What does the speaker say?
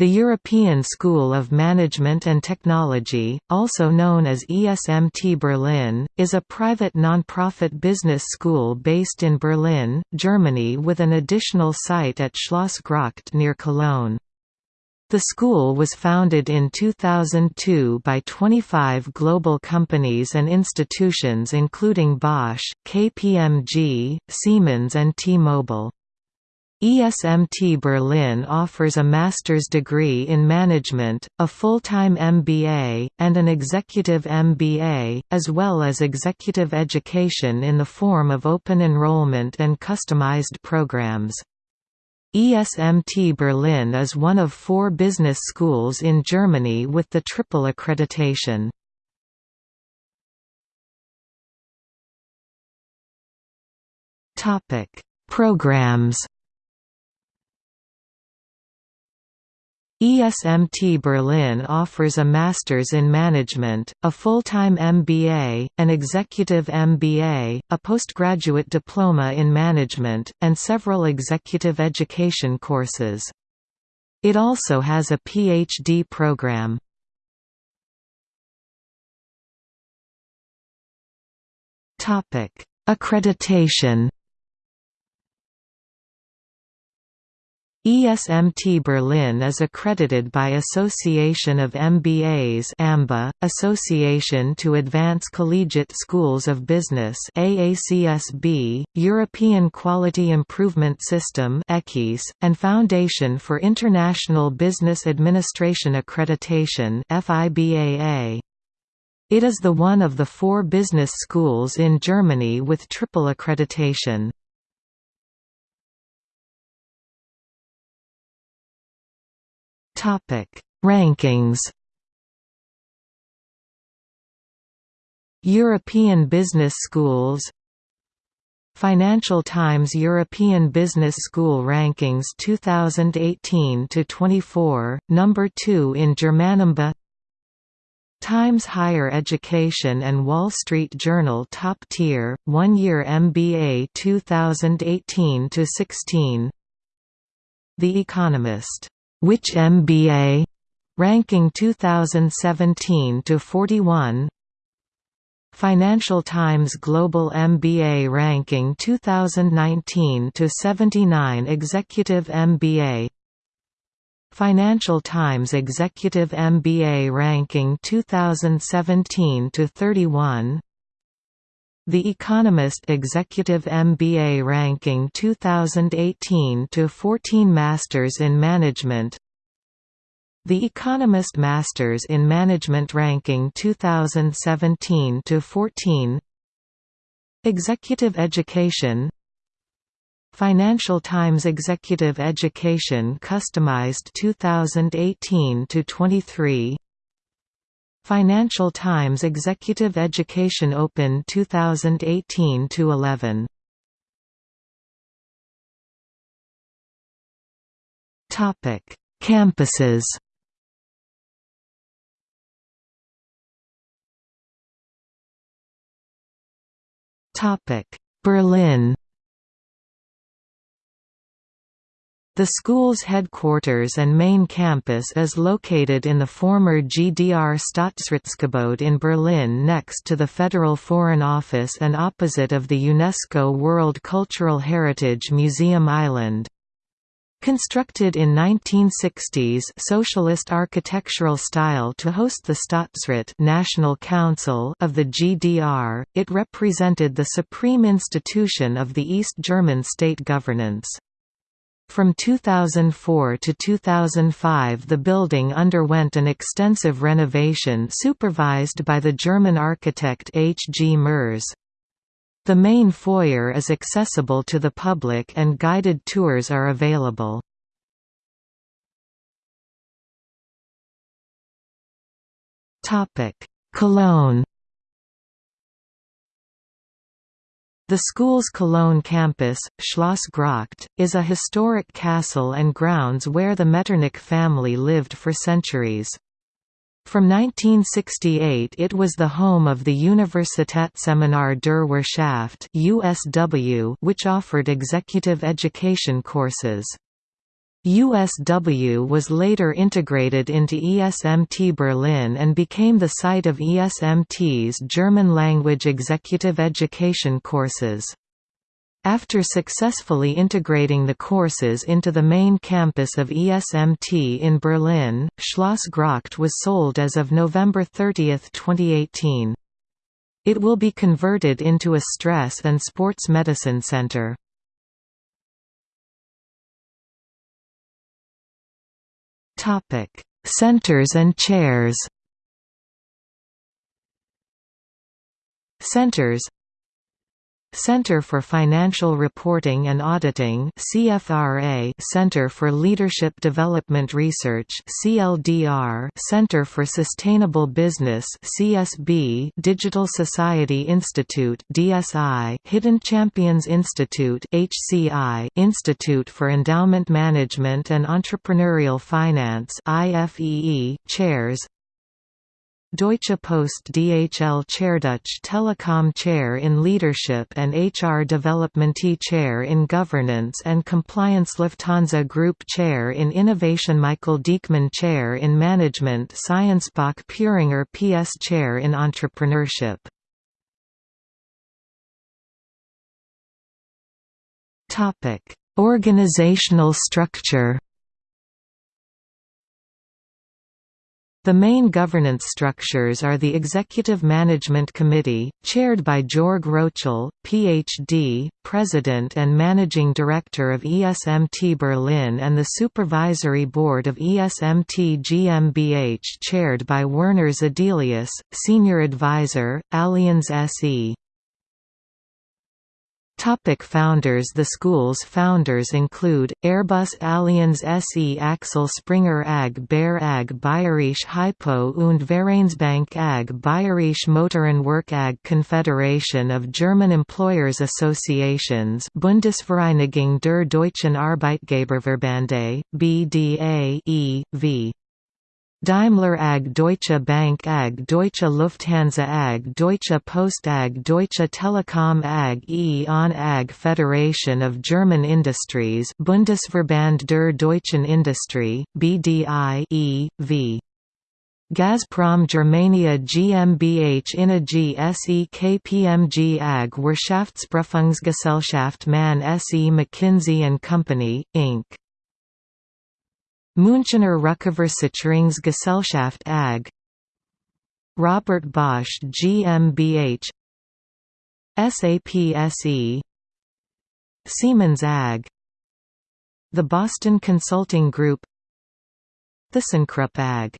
The European School of Management and Technology, also known as ESMT Berlin, is a private non-profit business school based in Berlin, Germany with an additional site at Schloss Gracht near Cologne. The school was founded in 2002 by 25 global companies and institutions including Bosch, KPMG, Siemens and T-Mobile. ESMT Berlin offers a master's degree in management, a full-time MBA, and an executive MBA, as well as executive education in the form of open enrollment and customized programs. ESMT Berlin is one of four business schools in Germany with the triple accreditation. Programs ESMT Berlin offers a Master's in Management, a full-time MBA, an Executive MBA, a postgraduate diploma in Management, and several executive education courses. It also has a PhD program. Accreditation ESMT Berlin is accredited by Association of MBAs AMBA, Association to Advance Collegiate Schools of Business AACSB, European Quality Improvement System EQUIS, and Foundation for International Business Administration Accreditation FIBAA. It is the one of the four business schools in Germany with triple accreditation. Topic: Rankings. European Business Schools Financial Times European Business School Rankings 2018 to 24, number 2 in Germanamba. Times Higher Education and Wall Street Journal Top Tier 1-year MBA 2018 to 16. The Economist which MBA? Ranking 2017 to 41. Financial Times Global MBA Ranking 2019 to 79 Executive MBA Financial Times Executive MBA Ranking 2017 to 31 the Economist Executive MBA Ranking 2018 to 14 Masters in Management. The Economist Masters in Management Ranking 2017 to 14 Executive Education. Financial Times Executive Education Customized 2018 to 23 Financial Times Executive Education Open 2018 to 11. Topic: Campuses. Topic: Berlin. The school's headquarters and main campus is located in the former GDR Staatsratsgebäude in Berlin next to the Federal Foreign Office and opposite of the UNESCO World Cultural Heritage Museum Island. Constructed in 1960s socialist architectural style to host the Staatsrat National Council of the GDR, it represented the supreme institution of the East German state governance. From 2004 to 2005 the building underwent an extensive renovation supervised by the German architect H. G. Merz. The main foyer is accessible to the public and guided tours are available. Cologne The school's Cologne campus, Schloss Gracht, is a historic castle and grounds where the Metternich family lived for centuries. From 1968 it was the home of the Universitätsseminar der Wirtschaft USW, which offered executive education courses. USW was later integrated into ESMT Berlin and became the site of ESMT's German language executive education courses. After successfully integrating the courses into the main campus of ESMT in Berlin, Schloss Gracht was sold as of November 30, 2018. It will be converted into a stress and sports medicine center. Centers and chairs. Centers Center for Financial Reporting and Auditing CFRA Center for Leadership Development Research CLDR Center for Sustainable Business CSB Digital Society Institute DSI Hidden Champions Institute HCI Institute for Endowment Management and Entrepreneurial Finance IFEE Chairs Deutsche Post DHL Chair Deutsche Telekom Chair in Leadership and HR Development Chair in Governance and Compliance Lufthansa Group Chair in Innovation Michael Diekmann Chair in Management Sciencebach Puringer PS Chair in Entrepreneurship. Organizational structure The main governance structures are the Executive Management Committee, chaired by Jörg Rocholl, Ph.D., President and Managing Director of ESMT Berlin and the Supervisory Board of ESMT GmbH chaired by Werner Zedelius, Senior Advisor, Allianz SE. Topic founders The school's founders include, Airbus Allianz SE Axel Springer AG Bayer AG Bayerische Hypo und Vereinsbank AG Bayerische Motorenwerk AG Confederation of German Employers Associations Bundesvereinigung der Deutschen Arbeitgeberverbände, BDA e.V. Daimler AG Deutsche Bank AG Deutsche Lufthansa AG Deutsche Post AG Deutsche Telekom AG E.ON AG Federation of German Industries Bundesverband der deutschen Industrie, BDI e.V. Gazprom Germania GmbH Innogy SE KPMG AG Wirtschaftsprüfungsgesellschaft MAN SE McKinsey & Company, Inc. Münchener Rückversicherungsgesellschaft AG. Robert Bosch GmbH SAP SE Siemens AG. The Boston Consulting Group. ThyssenKrupp AG